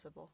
possible.